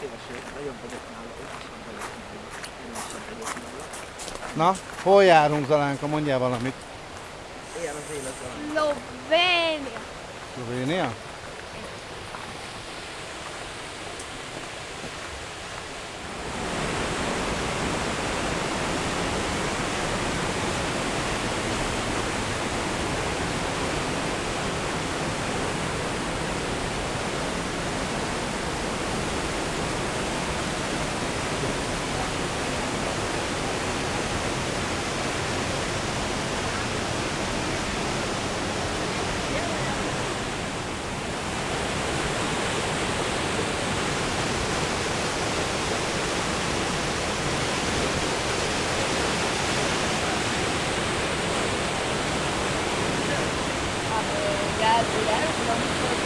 szélső, nagyobb vagyok nála, okosabb vagyok nála, erősebb vagyok nála. Na, hol járunk Zalánka? Mondjál valamit. Ilyen az élet valami. Szlovénia. Szlovénia? brasileiro, vamos para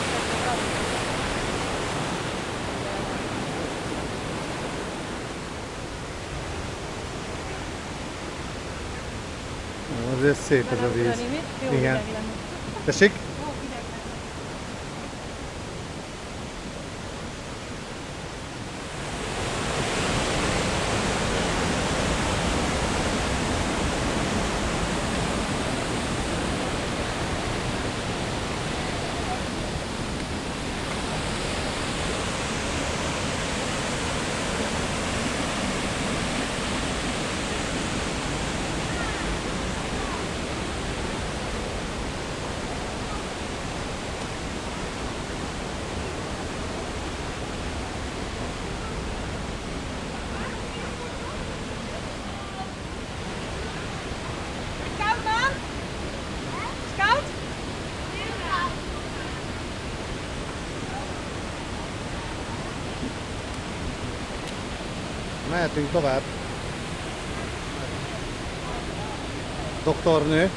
ver se, cosa dici? Sì. Mehetünk tovább. Doktornő.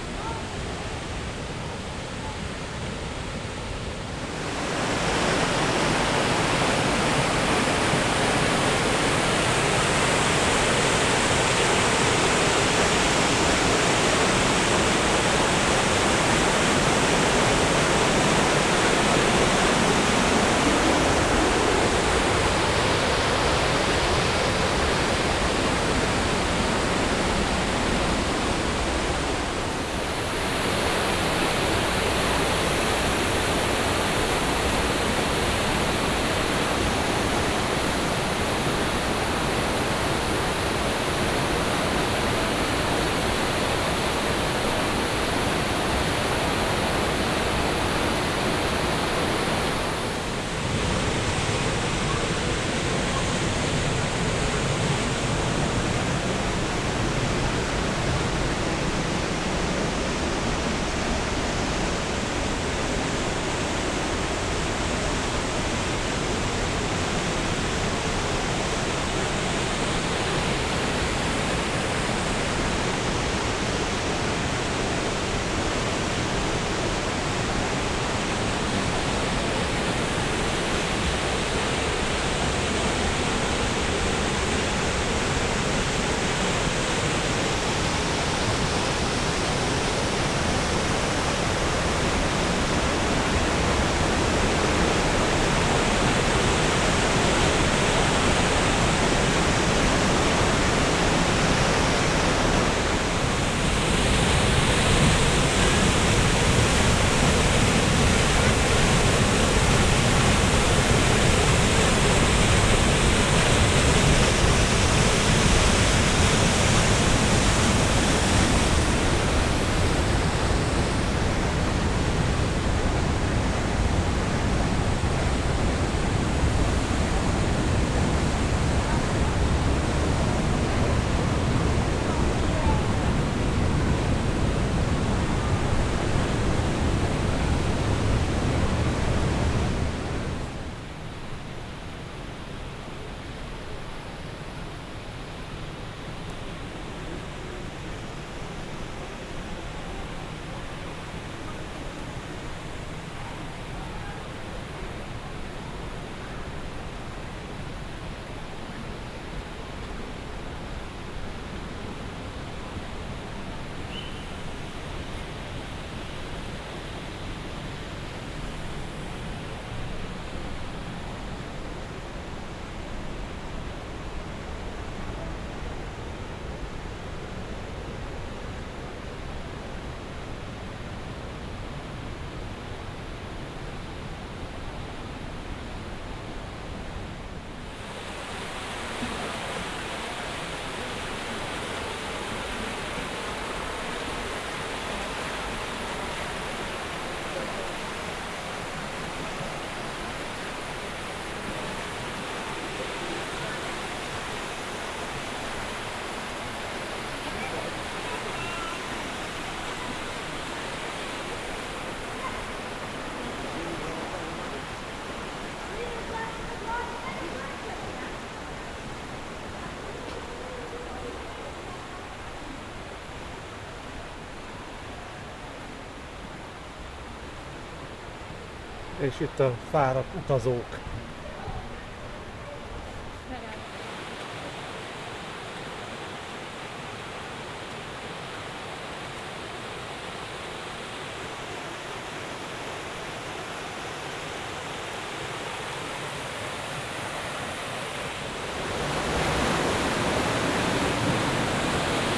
És itt a fáradt utazók.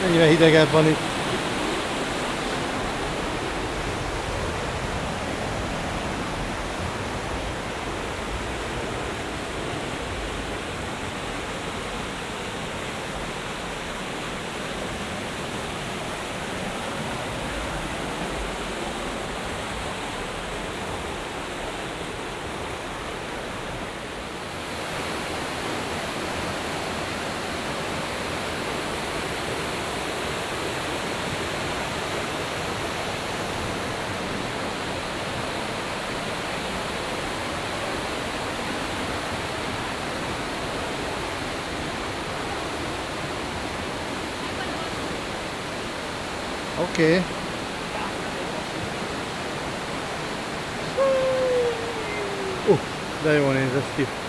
Mennyire hidegebb van itt. Okay. Uh, de jól néz ki.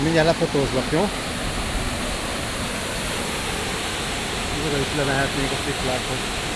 Na, mindjárt lefotózlak, jó? Oda is lemehetnénk a sziklákhoz.